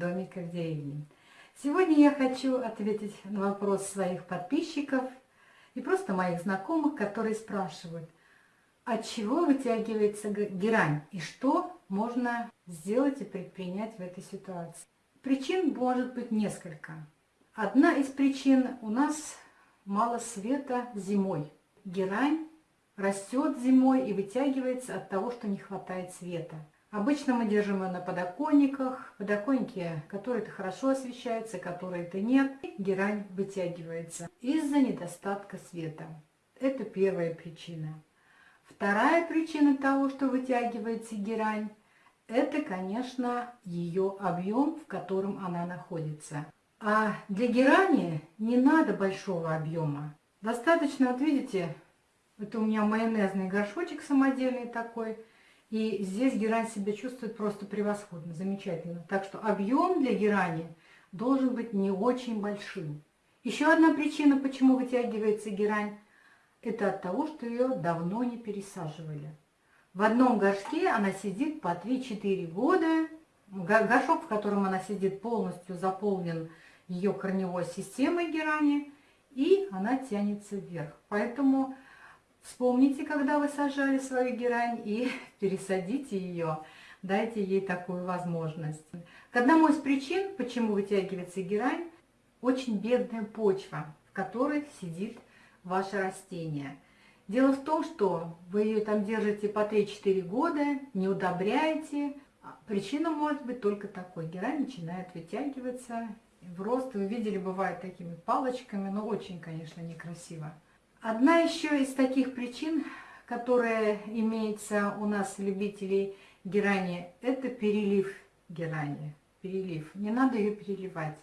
домика в деревне. Сегодня я хочу ответить на вопрос своих подписчиков и просто моих знакомых, которые спрашивают, от чего вытягивается герань и что можно сделать и предпринять в этой ситуации. Причин может быть несколько. Одна из причин у нас мало света зимой. Герань растет зимой и вытягивается от того, что не хватает света. Обычно мы держим ее на подоконниках, подоконники, которые-то хорошо освещаются, которые-то нет. Герань вытягивается из-за недостатка света. Это первая причина. Вторая причина того, что вытягивается герань, это, конечно, ее объем, в котором она находится. А для герани не надо большого объема. Достаточно, вот видите, это у меня майонезный горшочек самодельный такой. И здесь герань себя чувствует просто превосходно, замечательно. Так что объем для герани должен быть не очень большим. Еще одна причина, почему вытягивается герань, это от того, что ее давно не пересаживали. В одном горшке она сидит по 3-4 года. Горшок, в котором она сидит, полностью заполнен ее корневой системой герани, и она тянется вверх. Поэтому Вспомните, когда вы сажали свою герань и пересадите ее. Дайте ей такую возможность. К одному из причин, почему вытягивается герань, очень бедная почва, в которой сидит ваше растение. Дело в том, что вы ее там держите по 3-4 года, не удобряете. Причина может быть только такой. Герань начинает вытягиваться в рост. Вы видели, бывает такими палочками, но очень, конечно, некрасиво. Одна еще из таких причин, которая имеется у нас любителей герани, это перелив герани. Перелив. Не надо ее переливать.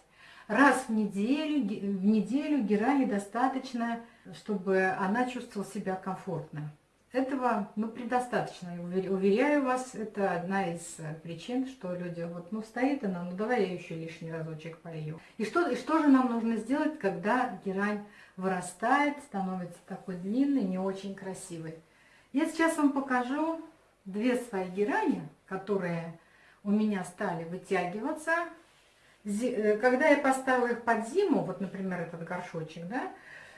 Раз в неделю, в неделю герани достаточно, чтобы она чувствовала себя комфортно. Этого ну, предостаточно, уверяю вас, это одна из причин, что люди, вот, ну, стоит она, ну, давай я еще лишний разочек полью. И что, и что же нам нужно сделать, когда герань вырастает, становится такой длинный, не очень красивый? Я сейчас вам покажу две свои герани, которые у меня стали вытягиваться. Э, когда я поставила их под зиму, вот, например, этот горшочек, да,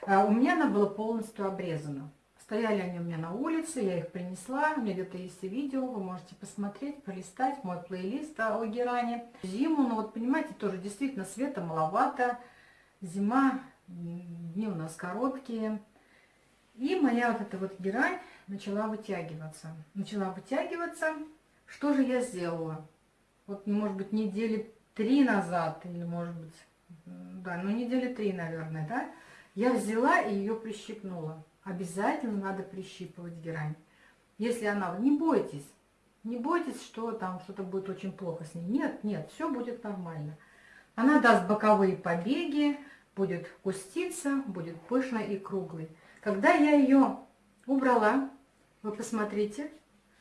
а, у меня она была полностью обрезана. Стояли они у меня на улице, я их принесла. У меня где-то есть видео, вы можете посмотреть, полистать мой плейлист о геране. Зиму, ну вот понимаете, тоже действительно света маловато. Зима, дни у нас короткие. И моя вот эта вот герань начала вытягиваться. Начала вытягиваться. Что же я сделала? Вот, может быть, недели три назад, или, может быть, да, ну, недели три, наверное, да, я взяла и ее прищипнула обязательно надо прищипывать герань. Если она, не бойтесь, не бойтесь, что там что-то будет очень плохо с ней. Нет, нет, все будет нормально. Она даст боковые побеги, будет куститься, будет пышной и круглой. Когда я ее убрала, вы посмотрите,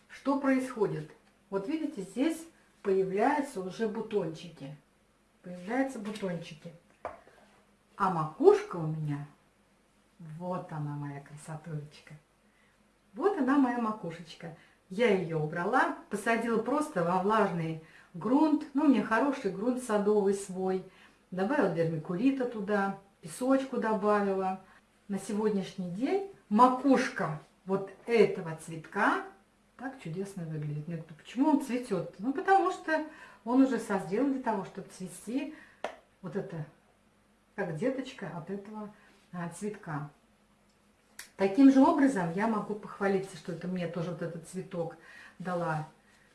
что происходит. Вот видите, здесь появляются уже бутончики. Появляются бутончики. А макушка у меня вот она моя красотулечка. Вот она моя макушечка. Я ее убрала, посадила просто во влажный грунт. Ну, у меня хороший грунт садовый свой. Добавила вермикулита туда, песочку добавила. На сегодняшний день макушка вот этого цветка так чудесно выглядит. Нет, почему он цветет? Ну, потому что он уже созрел для того, чтобы цвести вот это, как деточка от этого а, цветка. Таким же образом я могу похвалиться, что это мне тоже вот этот цветок дала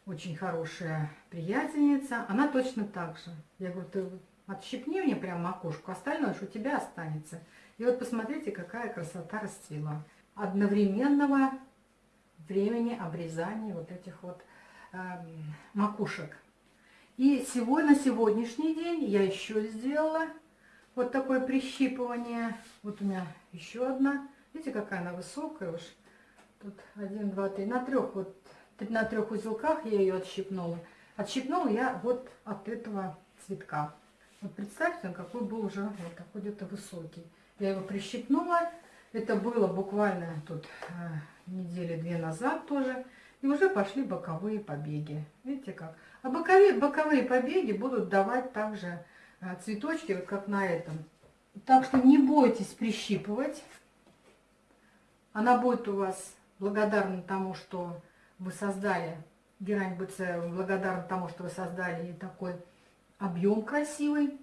очень хорошая приятельница. Она точно так же. Я говорю, ты отщипни мне прям макушку, остальное что у тебя останется. И вот посмотрите, какая красота расцвела. Одновременного времени обрезания вот этих вот э, макушек. И сегодня, на сегодняшний день я еще сделала вот такое прищипывание. Вот у меня еще одна. Видите, какая она высокая уж. Тут один, два, три. На трех вот, на трех узелках я ее отщипнула. Отщипнула я вот от этого цветка. Вот представьте, он какой был уже вот такой где-то высокий. Я его прищипнула. Это было буквально тут э, недели две назад тоже. И уже пошли боковые побеги. Видите как? А боковые, боковые побеги будут давать также а, цветочки, вот как на этом. Так что не бойтесь прищипывать. Она будет у вас благодарна тому, что вы создали, герань будет благодарна тому, что вы создали такой объем красивый.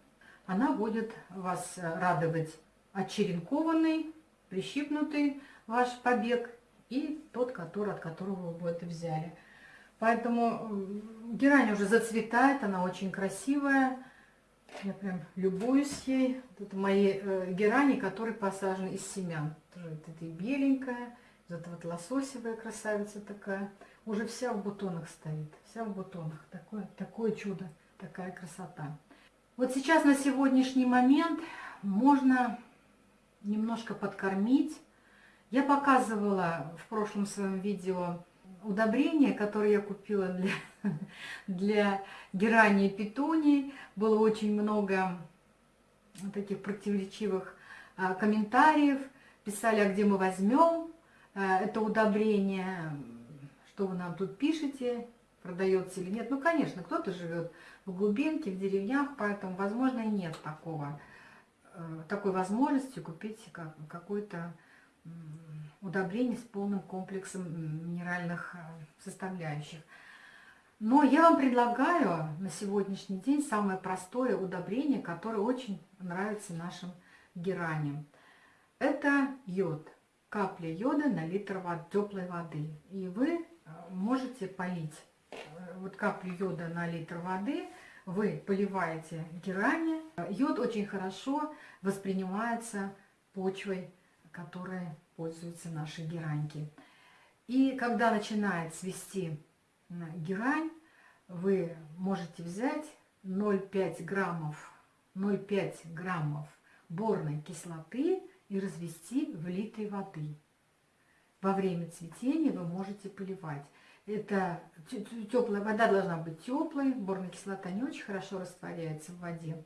Она будет вас радовать отчеренкованный, прищипнутый ваш побег и тот, который, от которого вы это взяли. Поэтому герань уже зацветает, она очень красивая. Я прям любуюсь ей. Это мои э, герани, которые посажены из семян. Вот это беленькая, вот эта вот лососевая красавица такая. Уже вся в бутонах стоит, вся в бутонах. Такое, такое чудо, такая красота. Вот сейчас на сегодняшний момент можно немножко подкормить. Я показывала в прошлом своем видео удобрение, которое я купила для, для герани и петуний. Было очень много таких противоречивых а, комментариев. Писали, а где мы возьмем а, это удобрение, что вы нам тут пишете, продается или нет. Ну, конечно, кто-то живет в глубинке, в деревнях, поэтому, возможно, и нет такого, э, такой возможности купить какой-то удобрений с полным комплексом минеральных э, составляющих. Но я вам предлагаю на сегодняшний день самое простое удобрение, которое очень нравится нашим гераням. Это йод. Капля йода на литр теплой воды. И вы э, можете полить вот каплю йода на литр воды, вы поливаете герани. Йод очень хорошо воспринимается почвой которой пользуются наши гераньки. И когда начинает свести герань, вы можете взять 0,5 граммов, 0,5 граммов борной кислоты и развести в литре воды. Во время цветения вы можете поливать. Это теплая вода должна быть теплой, борная кислота не очень хорошо растворяется в воде,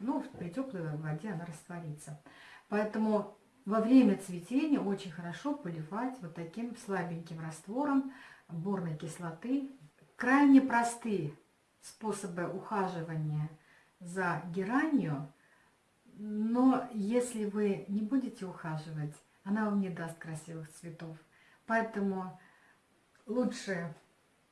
но при теплой воде она растворится. Поэтому во время цветения очень хорошо поливать вот таким слабеньким раствором борной кислоты. Крайне простые способы ухаживания за геранью, но если вы не будете ухаживать, она вам не даст красивых цветов. Поэтому лучше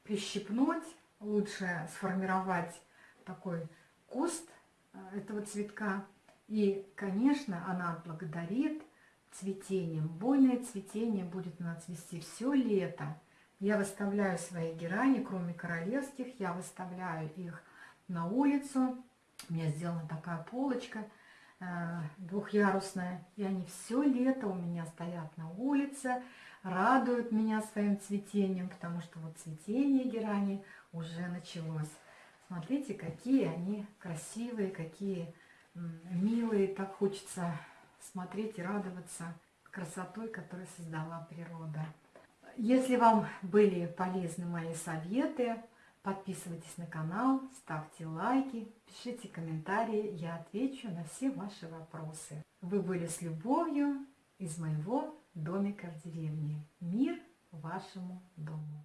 прищипнуть, лучше сформировать такой куст э, этого цветка. И, конечно, она отблагодарит цветением. Бойное цветение будет у нас цвести все лето. Я выставляю свои герани, кроме королевских, я выставляю их на улицу. У меня сделана такая полочка э, двухъярусная, и они все лето у меня стоят на улице, радуют меня своим цветением, потому что вот цветение герани уже началось. Смотрите, какие они красивые, какие милые, так хочется смотреть и радоваться красотой, которую создала природа. Если вам были полезны мои советы, подписывайтесь на канал, ставьте лайки, пишите комментарии, я отвечу на все ваши вопросы. Вы были с любовью из моего домика в деревне. Мир вашему дому!